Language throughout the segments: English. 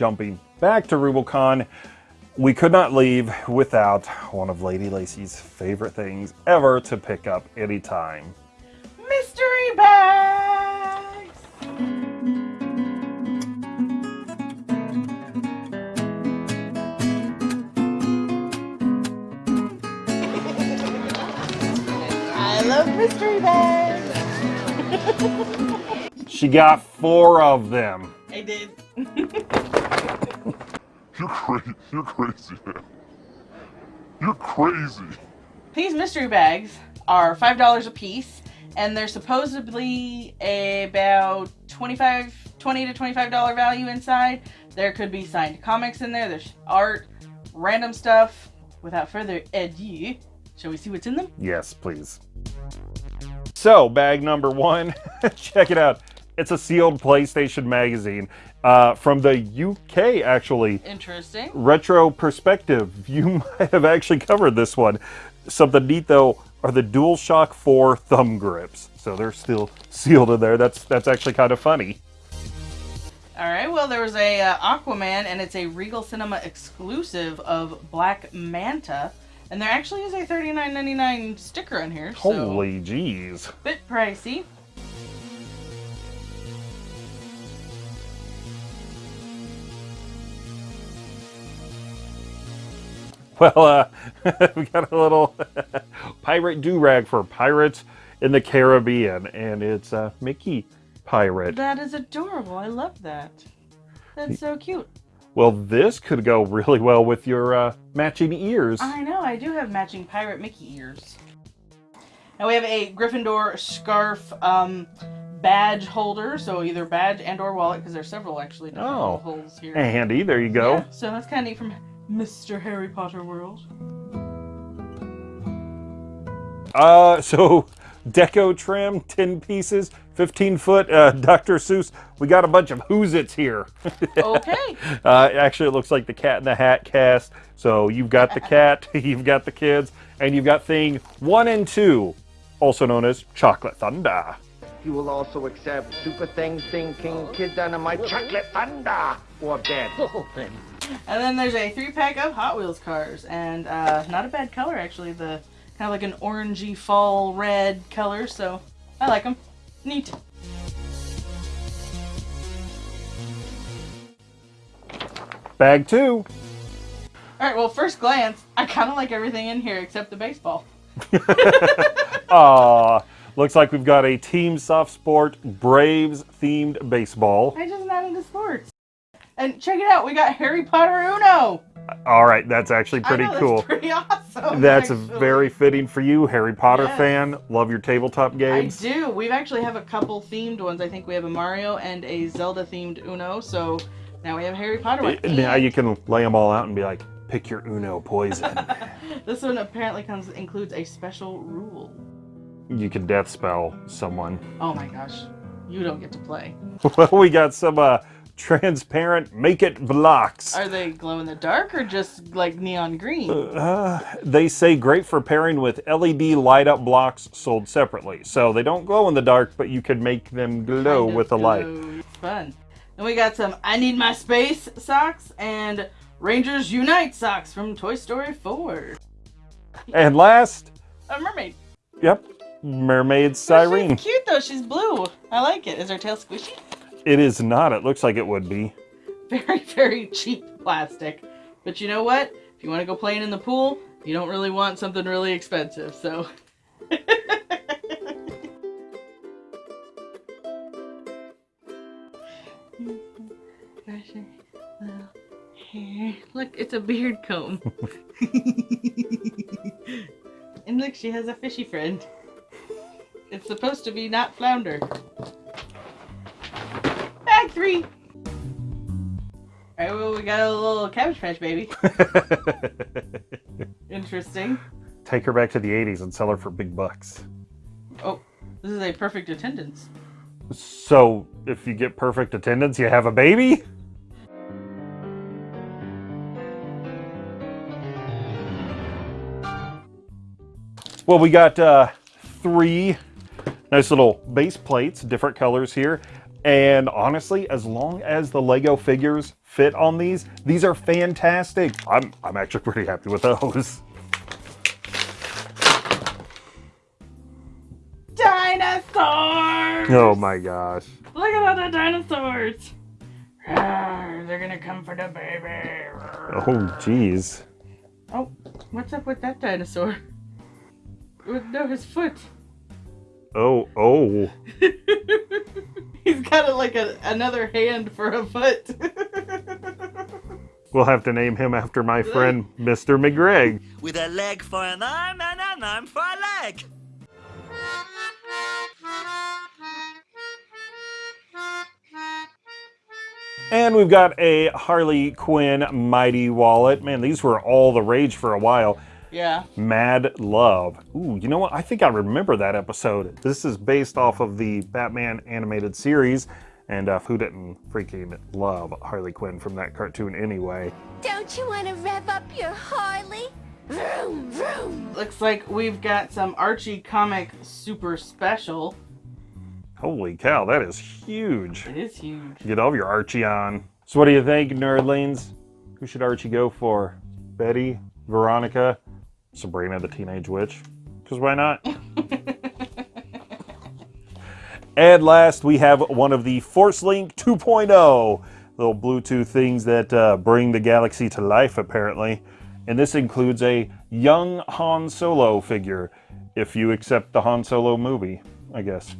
jumping back to Rubicon, we could not leave without one of Lady Lacy's favorite things ever to pick up anytime. Mystery bags! I love mystery bags! She got four of them. I did. You're crazy. You're crazy, man. You're crazy. These mystery bags are $5 a piece, and they're supposedly about 25 20 to $25 value inside. There could be signed comics in there, there's art, random stuff. Without further ado, shall we see what's in them? Yes, please. So, bag number one, check it out. It's a sealed PlayStation magazine uh, from the UK, actually. Interesting. Retro perspective. You might have actually covered this one. Something neat though are the DualShock 4 thumb grips. So they're still sealed in there. That's that's actually kind of funny. All right. Well, there was a uh, Aquaman, and it's a Regal Cinema exclusive of Black Manta, and there actually is a $39.99 sticker on here. So Holy jeez. bit pricey. Well, uh, we got a little pirate do-rag for pirates in the Caribbean, and it's a Mickey pirate. That is adorable. I love that. That's so cute. Well, this could go really well with your uh, matching ears. I know. I do have matching pirate Mickey ears. And we have a Gryffindor scarf um, badge holder. So either badge and or wallet, because there's several actually Oh. holes here. Handy, there you go. Yeah, so that's kind of neat from Mr. Harry Potter world. Uh, so deco trim, 10 pieces, 15 foot, uh, Dr. Seuss. We got a bunch of Who's It's here. Okay. uh, actually, it looks like the Cat in the Hat cast. So you've got the cat, you've got the kids, and you've got thing one and two, also known as Chocolate Thunder. You will also accept Super Thing, Thing King, Kid Dynamite, Chocolate Thunder, or Dead. And then there's a three pack of Hot Wheels cars, and uh, not a bad color actually. The kind of like an orangey fall red color, so I like them. Neat. Bag two. All right. Well, first glance, I kind of like everything in here except the baseball. Aw, looks like we've got a Team Soft Sport Braves themed baseball. I just not into sports. And check it out, we got Harry Potter Uno. All right, that's actually pretty know, cool. That's pretty awesome. That's actually. very fitting for you, Harry Potter Yes. fan. Love your tabletop games. I do. We actually have a couple themed ones. I think we have a Mario and a Zelda themed Uno. So now we have Harry Potter one. Now you can lay them all out and be like, pick your Uno poison. This one apparently comes includes a special rule. you can death spell someone. Oh my gosh, you don't get to play. Well, we got some uh, transparent make it blocks. Are they glow in the dark or just like neon green? Uh, they say great for pairing with LED light up blocks sold separately. So they don't glow in the dark, but you can make them glow Kind with the light. Fun. and we got some I Need My Space socks and Rangers Unite socks from Toy Story 4. And last, A mermaid. yep, Mermaid Siren. She's cute though. She's blue. I like it. Is her tail squishy? It is not. It looks like it would be. Very, very cheap plastic. But you know what? If you want to go playing in the pool, you don't really want something really expensive. So. Brushing little hair. Look, it's a beard comb. and look, she has a fishy friend. It's supposed to be not flounder. Three. Alright, well, we got a little cabbage patch baby. Interesting. Take her back to the 80s and sell her for big bucks. Oh, this is a perfect attendance. So, if you get perfect attendance, you have a baby? Well, we got uh, three nice little base plates, different colors here. And honestly, as long as the Lego figures fit on these, these are fantastic. I'm, I'm actually pretty happy with those. Dinosaurs! Oh my gosh. Look at all the dinosaurs! Rawr, they're gonna come for the baby. Rawr. Oh, geez. Oh, what's up with that dinosaur? With no, his foot. Oh, oh. He's got a, like a, another hand for a foot. We'll have to name him after my friend, Mr. McGregor. with a leg for an arm and an arm for a leg. And we've got a Harley Quinn Mighty Wallet. Man, these were all the rage for a while. Yeah. Mad Love. Ooh, you know what? I think I remember that episode. This is based off of the Batman animated series. And uh, who didn't freaking love Harley Quinn from that cartoon anyway? Don't you want to rev up your Harley? Vroom, vroom. Looks like we've got some Archie comic super special. Holy cow, that is huge. It is huge. Get all of your Archie on. So what do you think, nerdlings? Who should Archie go for? Betty? Veronica? Sabrina the Teenage Witch? Because why not? and last, we have one of the Force Link 2.0 little Bluetooth things that uh, bring the galaxy to life, apparently. And this includes a young Han Solo figure, if you accept the Han Solo movie, I guess.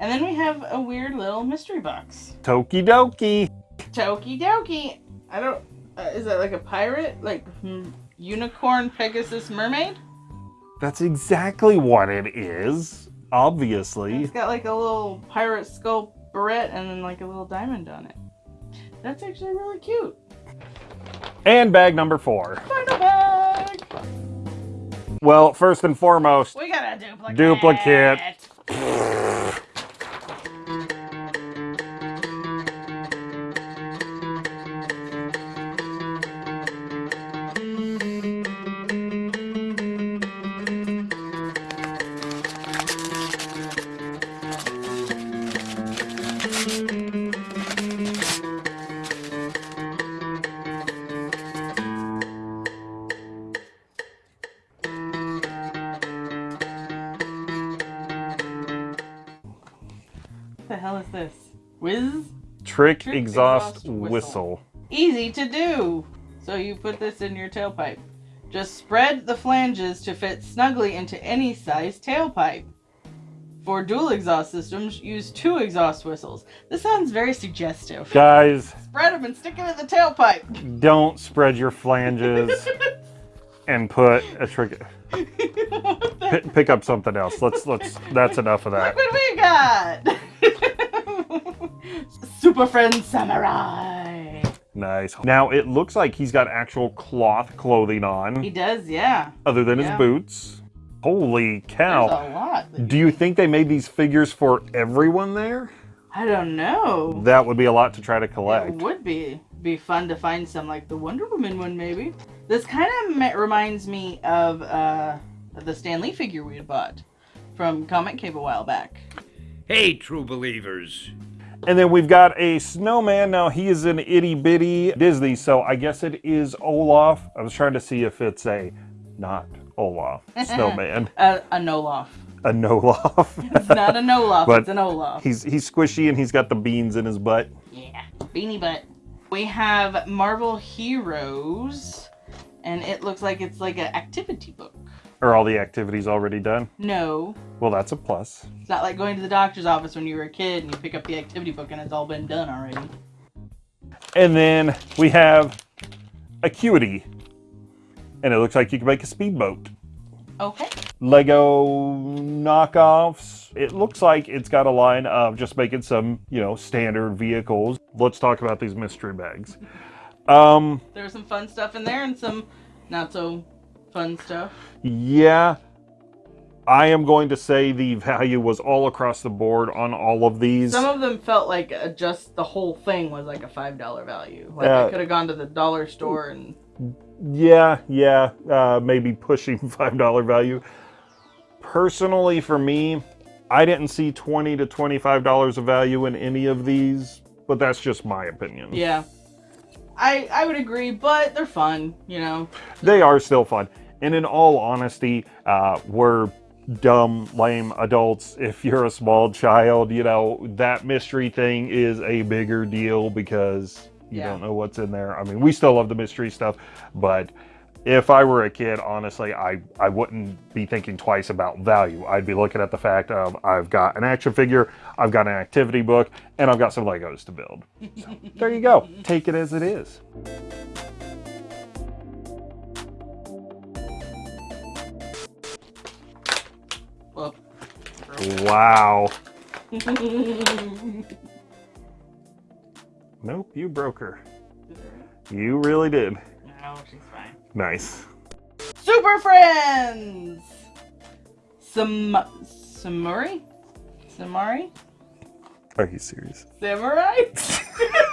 And then we have a weird little mystery box. Tokidoki. Toki dokie. I don't. Uh, is that like a pirate? Like hmm, unicorn, Pegasus, mermaid? That's exactly what it is. Obviously. It's got like a little pirate skull barrette and then like a little diamond on it. That's actually really cute. And bag number four. Final bag. Well, first and foremost, We got a duplicate. Duplicate. Whiz? trick, Trick exhaust, exhaust whistle. whistle. Easy to do. So you put this in your tailpipe. Just spread the flanges to fit snugly into any size tailpipe. For dual exhaust systems, use two exhaust whistles. This sounds very suggestive. Guys, Spread them and stick them in the tailpipe. don't spread your flanges and put a trick. What the- P- pick up something else. Let's let's. That's enough of that. Look what we got! Super Friend Samurai. Nice. Now it looks like he's got actual cloth clothing on. He does, yeah. other than his boots. Holy There's cow! a lot. Do you think they made these figures for everyone there? I don't know. That would be a lot to try to collect. It would be be fun to find some like the Wonder Woman one, maybe. This kind of reminds me of uh, the Stan Lee figure we had bought from Comic Cave a while back. Hey, true believers. And then we've got a snowman. Now he is an itty bitty Disney, so I guess it is Olaf. I was trying to see if it's a not Olaf snowman, Uh, a Nolof. a Nolof. It's not a Nolof, But it's an Olaf. he's he's squishy and he's got the beans in his butt. Yeah, beanie butt. We have Marvel Heroes, and it looks like it's like an activity book. Are all the activities already done? No, Well, that's a plus. it's not like going to the doctor's office when you were a kid and you pick up the activity book and it's all been done already. And then we have Acuity, and it looks like you can make a speedboat. Okay. Lego knockoffs. It looks like it's got a line of just making some, you know, standard vehicles. Let's talk about these mystery bags. Um, There was some fun stuff in there and some not so fun stuff. yeah, I am going to say the value was all across the board on all of these. Some of them felt like just the whole thing was like a five dollar value. Like Uh, I could have gone to the dollar store and Yeah, yeah, uh, maybe pushing five dollar value. Personally, for me, I didn't see 20 to $25 of value in any of these, but that's just my opinion. Yeah. I I would agree, but they're fun, you know. They are still fun. And in all honesty, uh, we're dumb, lame adults. If you're a small child, you know, that mystery thing is a bigger deal because you Yeah. don't know what's in there. I mean, we still love the mystery stuff, but if I were a kid, honestly, I, I wouldn't be thinking twice about value. I'd be looking at the fact of I've got an action figure, I've got an activity book, and I've got some Legos to build. So, there you go. Take it as it is. Well, Wow. Nope, you broke her. You really did. no, she's fine. Nice. Super Friends! Sam Samuri? Samari? Are you serious? Samurai?